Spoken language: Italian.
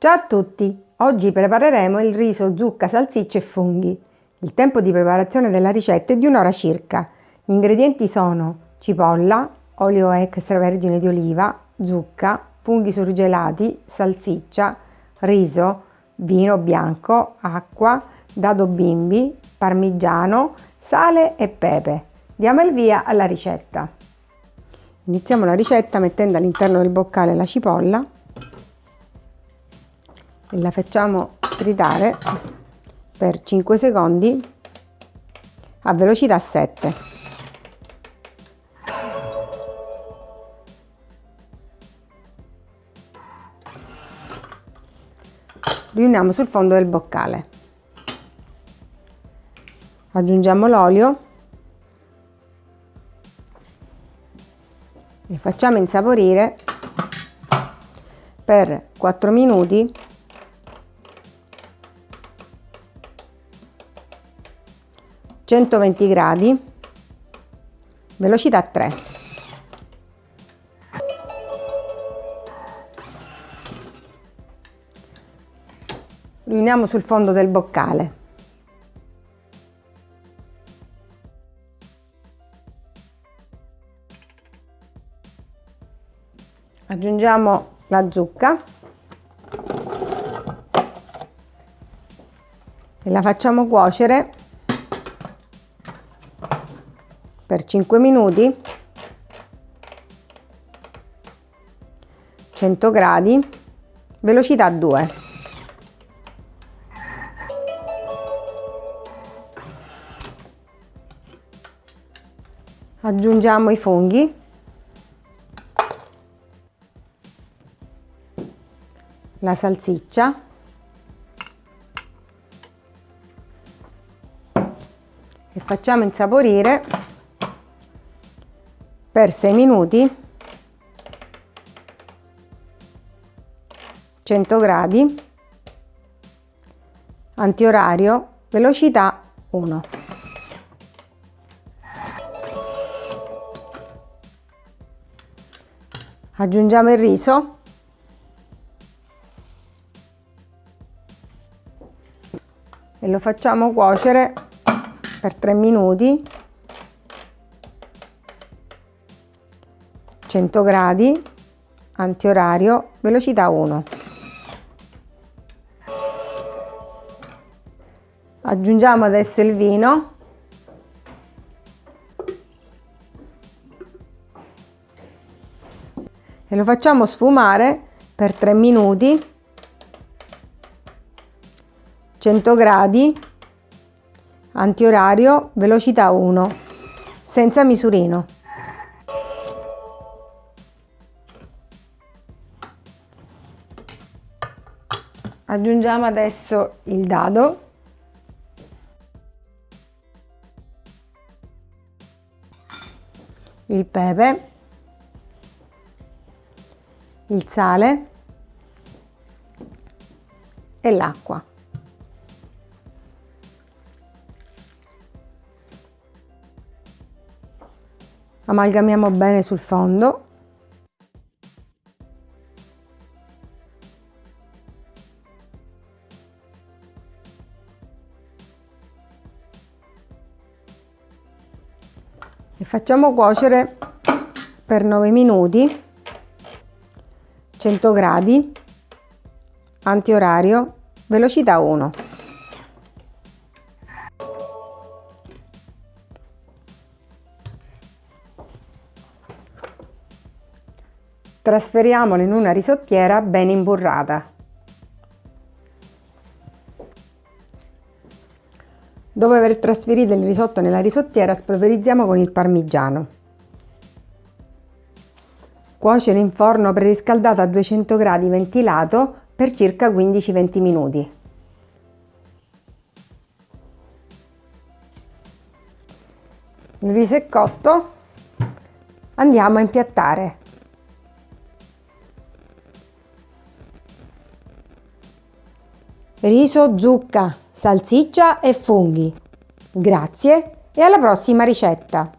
Ciao a tutti! Oggi prepareremo il riso zucca, salsicce e funghi. Il tempo di preparazione della ricetta è di un'ora circa. Gli ingredienti sono cipolla, olio extravergine di oliva, zucca, funghi surgelati, salsiccia, riso, vino bianco, acqua, dado bimbi, parmigiano, sale e pepe. Diamo il via alla ricetta. Iniziamo la ricetta mettendo all'interno del boccale la cipolla e la facciamo tritare per 5 secondi a velocità 7. Riuniamo sul fondo del boccale. Aggiungiamo l'olio e facciamo insaporire per 4 minuti 120 gradi, velocità 3. Riuniamo sul fondo del boccale. Aggiungiamo la zucca e la facciamo cuocere per 5 minuti. 100 gradi. Velocità 2 aggiungiamo i funghi. La salsiccia. E facciamo insaporire per 6 minuti 100 gradi antiorario velocità 1 aggiungiamo il riso. E lo facciamo cuocere per 3 minuti 100 gradi, antiorario, velocità 1. Aggiungiamo adesso il vino. E lo facciamo sfumare per 3 minuti, 100 gradi, antiorario, velocità 1, senza misurino. Aggiungiamo adesso il dado. Il pepe. Il sale. E l'acqua. Amalgamiamo bene sul fondo e facciamo cuocere per 9 minuti 100 gradi antiorario velocità 1 trasferiamolo in una risottiera ben imburrata Dopo aver trasferito il risotto nella risottiera spolverizziamo con il parmigiano. Cuocere in forno preriscaldato a 200 gradi ventilato per circa 15-20 minuti. Il riso è cotto, andiamo a impiattare. Riso zucca salsiccia e funghi. Grazie e alla prossima ricetta!